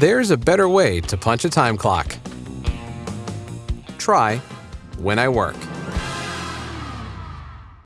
There's a better way to punch a time clock. Try when I work.